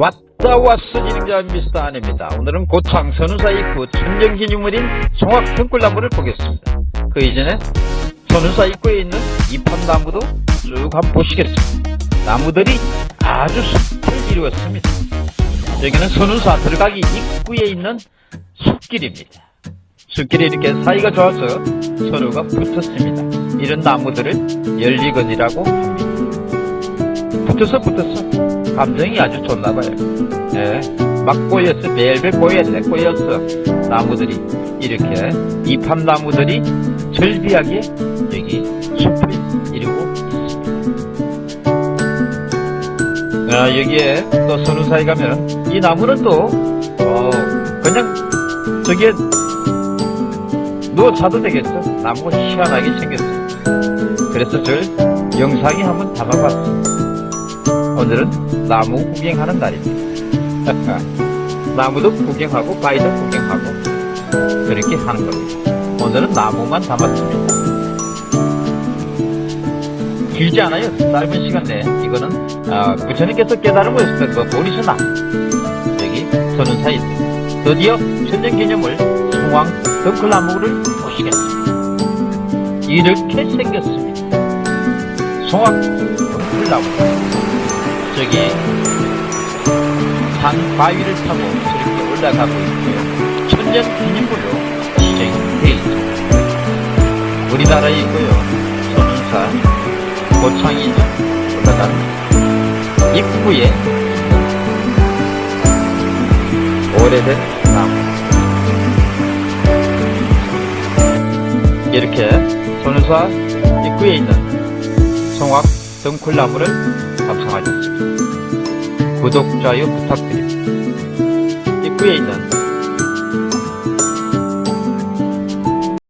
왔다 왔어 진행자 미스터 안입니다. 오늘은 고창 선우사 입구 천정기념물인 송악 등굴나무를 보겠습니다. 그 이전에 선우사 입구에 있는 이판나무도 쭉 한번 보시겠습니다. 나무들이 아주 숲을 이루었습니다. 여기는 선우사 들어가기 입구에 있는 숲길입니다. 숲길이 이렇게 사이가 좋아서 서로가 붙었습니다. 이런 나무들을 열리건이라고 합니다. 붙어서 붙었어. 감정이 아주 좋나봐요. 예, 막 꼬였어. 벨벨 꼬였네. 꼬였어. 나무들이. 이렇게 이팝나무들이 절비하게 여기 숲을 이루고 있습니다. 아, 여기에 또 선우사에 가면 이 나무는 또, 어, 그냥 저기에 누워 자도 되겠어. 나무가 희한하게 생겼어. 그래서 절 영상에 한번 담아봤어. 오늘은 나무 구경하는 날입니다. 나무도 구경하고 바위도 구경하고 그렇게 하는 겁니다. 오늘은 나무만 담았습니다. 길지 않아요. 짧은 시간 내에 이거는 어, 부처님께서 깨달음을 그 보리수 나무 여기 서는 사이 드디어 천년기념을 송왕 덩클나무를 보시겠습니다. 이렇게 생겼습니다. 송왕 덩클나무 저기 산 바위를 타고 저렇게 올라가고 있고요. 천년 기념물로 되어 있습니다. 우리나라에 있고요. 소문산 고창이 올라간 입구에 오래된 나무 이렇게 손우사 입구에 있는 송악 덩쿨나무를 감상하셨습니다. 구독, 좋아요 부탁드립니다. 입구에 있는